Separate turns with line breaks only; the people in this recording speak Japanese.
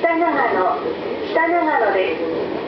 北長野北長野です。